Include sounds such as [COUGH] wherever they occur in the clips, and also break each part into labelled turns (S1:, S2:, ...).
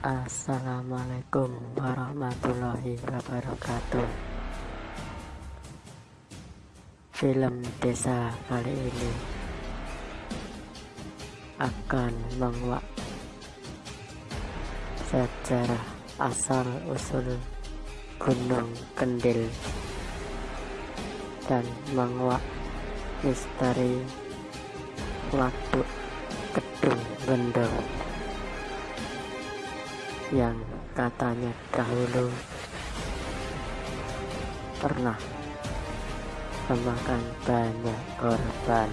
S1: Assalamualaikum warahmatullahi wabarakatuh. Film desa kali ini akan menguak sejarah asal usul Gunung Kendil dan menguak misteri waduk Kedung Gendong yang katanya dahulu pernah memakan banyak korban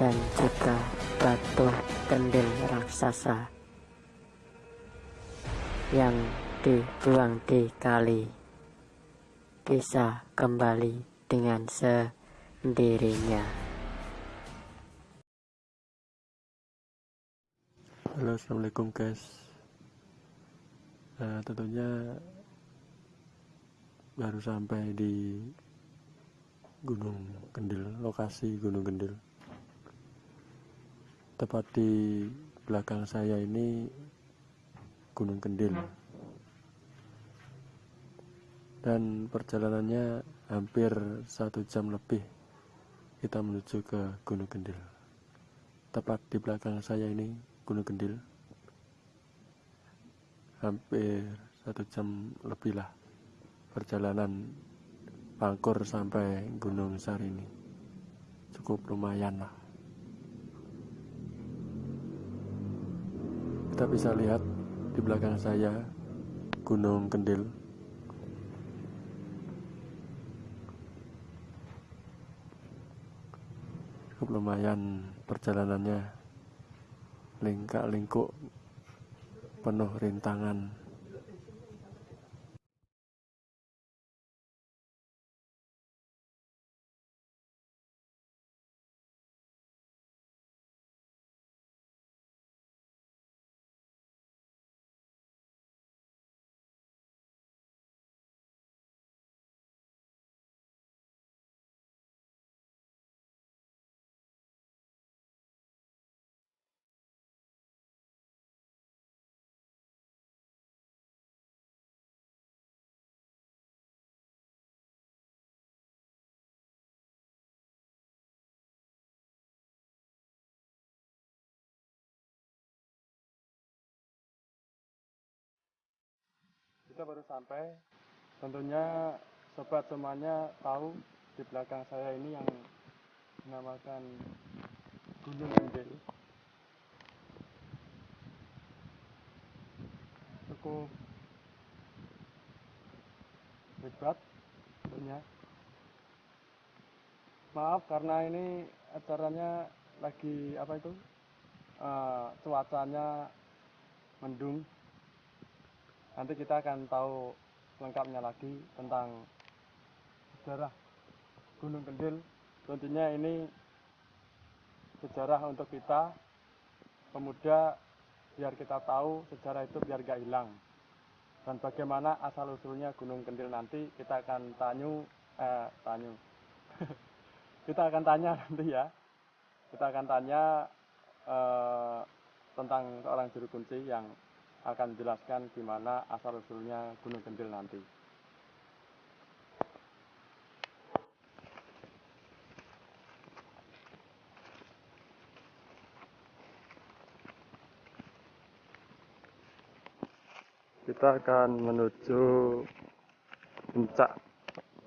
S1: dan juga batu kendil raksasa yang dibuang di kali bisa kembali dengan sendirinya.
S2: Halo assalamualaikum guys. Nah, tentunya baru sampai di Gunung Kendil lokasi Gunung Kendil. Tepat di belakang saya ini Gunung Kendil. Dan perjalanannya hampir satu jam lebih kita menuju ke Gunung Kendil. Tepat di belakang saya ini Gunung Kendil. Hampir satu jam lebih lah perjalanan pangkur sampai Gunung Sarini. Cukup lumayan lah. Kita bisa lihat di belakang saya Gunung Kendil. Cukup lumayan perjalanannya lingkak lingkuk penuh rintangan kita baru sampai. Tentunya sobat semuanya tahu di belakang saya ini yang dinamakan Gunung Gendel cukup hebat tentunya. Maaf karena ini acaranya lagi apa itu? Uh, cuacanya mendung nanti kita akan tahu lengkapnya lagi tentang sejarah Gunung Kendil. Tentunya ini sejarah untuk kita pemuda biar kita tahu sejarah itu biar gak hilang. Dan bagaimana asal usulnya Gunung Kendil nanti kita akan tanyu eh tanyu. [LAUGHS] Kita akan tanya nanti ya. Kita akan tanya eh, tentang seorang juru kunci yang akan menjelaskan gimana asal usulnya Gunung Kendil nanti. Kita akan menuju puncak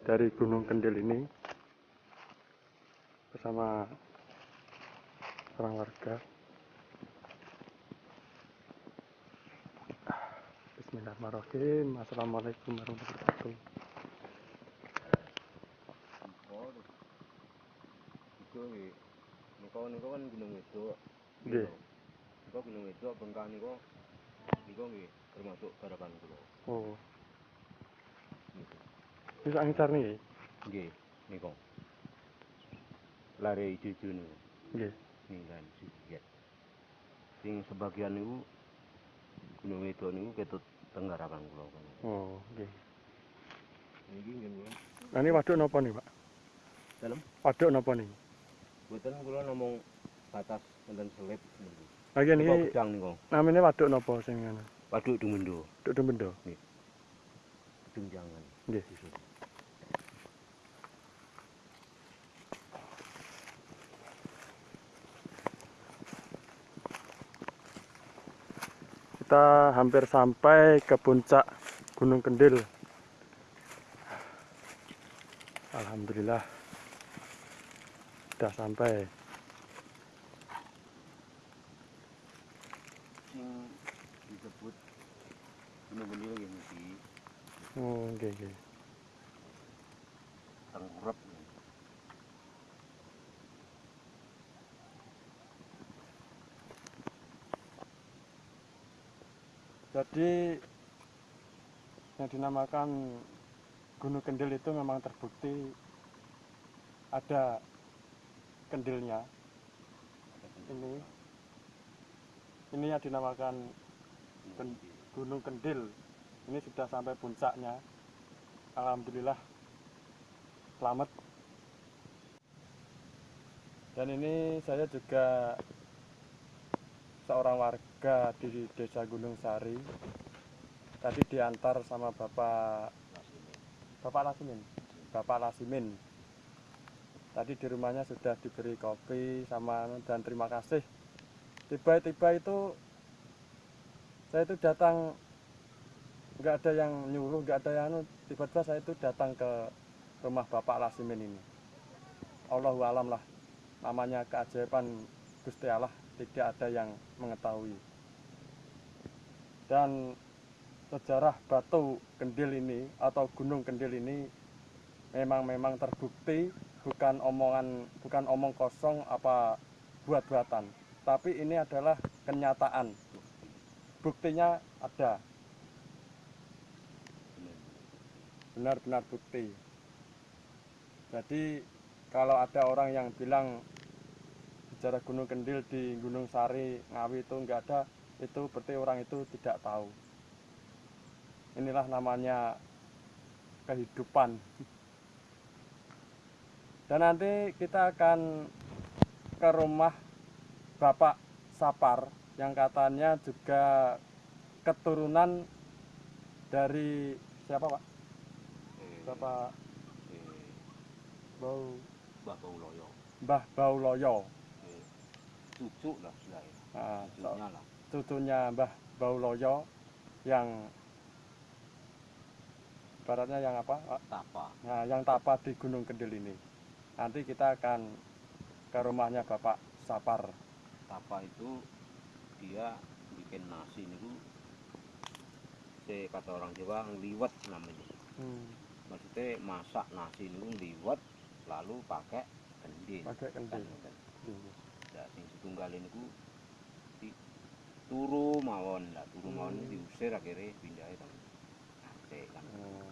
S2: dari Gunung Kendil ini bersama orang warga. Bismillahirrahmanirrahim. Assalamualaikum warahmatullahi wabarakatuh.
S3: Niku niku kan gunung wedok.
S2: Nggih.
S3: Niku gunung wedok bengkak niku niku nggih termasuk garapan kula.
S2: Oh,
S3: Niku.
S2: bisa ngicar nih.
S3: Nggih, niku. Lare ijo-ijo niku.
S2: Nggih.
S3: Ninggal sisiat. Sing sebagian niku gunung wedok niku ketut tenggarapan kula.
S2: Oh, nggih.
S3: Niki nggih.
S2: Nah, ini waduk napa nih, Pak?
S3: Dalem
S2: Waduk napa nih?
S3: Mboten kula namung batas wonten selip
S2: Lagi
S3: Niki
S2: ini
S3: gedang niku.
S2: namanya waduk nopo sing ngono?
S3: Waduk Dumendo,
S2: Duk Bendo.
S3: gedung jangan.
S2: Nggih. Kita hampir sampai ke puncak Gunung Kendil. Alhamdulillah. Sudah sampai.
S3: Disebut Gunung Kendil
S2: Oh, nggih.
S3: tengkurep.
S2: Jadi yang dinamakan Gunung Kendil itu memang terbukti ada kendilnya. Ini ini yang dinamakan Gunung Kendil. Ini sudah sampai puncaknya. Alhamdulillah selamat. Dan ini saya juga seorang warga di Desa Gunung Sari. Tadi diantar sama Bapak Bapak Lasimin. Bapak Lasimin. Tadi di rumahnya sudah diberi kopi sama dan terima kasih. Tiba-tiba itu saya itu datang nggak ada yang nyuruh, nggak ada yang anu, tiba-tiba saya itu datang ke rumah Bapak Lasimin ini. Allahu alam lah namanya keajaiban Gusti Allah tidak ada yang mengetahui. Dan sejarah batu kendil ini atau gunung kendil ini memang memang terbukti bukan omongan bukan omong kosong apa buat-buatan. Tapi ini adalah kenyataan. Buktinya ada. Benar-benar bukti. Jadi kalau ada orang yang bilang sejarah Gunung Kendil di Gunung Sari Ngawi itu enggak ada itu berarti orang itu tidak tahu inilah namanya kehidupan dan nanti kita akan ke rumah Bapak Sapar yang katanya juga keturunan dari siapa Pak?
S3: Eh,
S2: Bapak
S3: eh,
S2: Bau
S3: Mbah Pauloyo.
S2: Mbah Bauloyo
S3: cucu lah istilahnya.
S2: so-
S3: Cucunya lah.
S2: cucunya Mbah Bauloyo yang baratnya yang apa?
S3: Tapa.
S2: Nah, yang tapa di Gunung Kendil ini. Nanti kita akan ke rumahnya Bapak Sapar.
S3: Tapa itu dia bikin nasi niku se kata orang Jawa ngliwet namanya.
S2: Hmm,
S3: Maksudnya masak nasi niku ngliwet lalu pakai kendil.
S2: pakai kendil.
S3: Kan,
S2: Hmm.
S3: Setunggal niku di turu mawon lah, turu mawon
S2: Hmm.
S3: diusir akhirnya pindah kan. Aceh kan
S2: Hmm.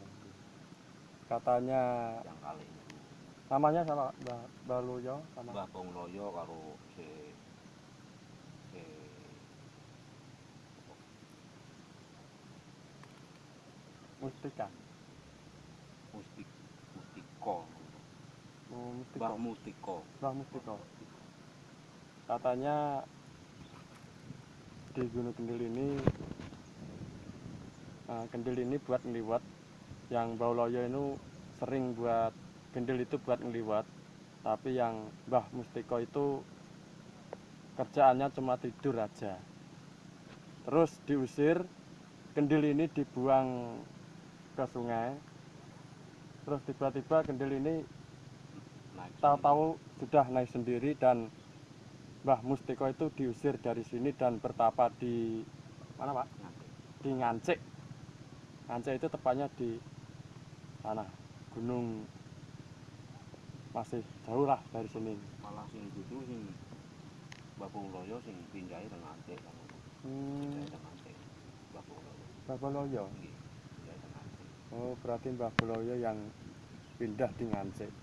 S2: Katanya
S3: yang kali niku.
S2: namanya sama Mbah Baluyo sama
S3: Mbah Pongloyo karo si si
S2: Mustika.
S3: Mustik Mustiko.
S2: Oh, Mustiko.
S3: Mbah Mustiko.
S2: Mbah Mustiko. Katanya di Gunung Kendil ini eh, kendil ini buat ngeliwat yang Bauloyo itu sering buat kendil itu buat ngeliwat tapi yang Mbah Mustiko itu kerjaannya cuma tidur aja. Terus diusir kendil ini dibuang ke sungai. Terus tiba-tiba kendil ini tahu-tahu sudah naik sendiri dan Mbah Mustiko itu diusir dari sini dan bertapa di mana Pak? Di Ngancik. Ngancik itu tepatnya di sana gunung masih jauh lah dari sini.
S3: Malah sing dudu sing Mbah Pongloyo sing pindahi teng Aceh kan.
S2: Hmm,
S3: teng Aceh.
S2: Oh berarti Mbah Boloyo yang pindah di Ngancik.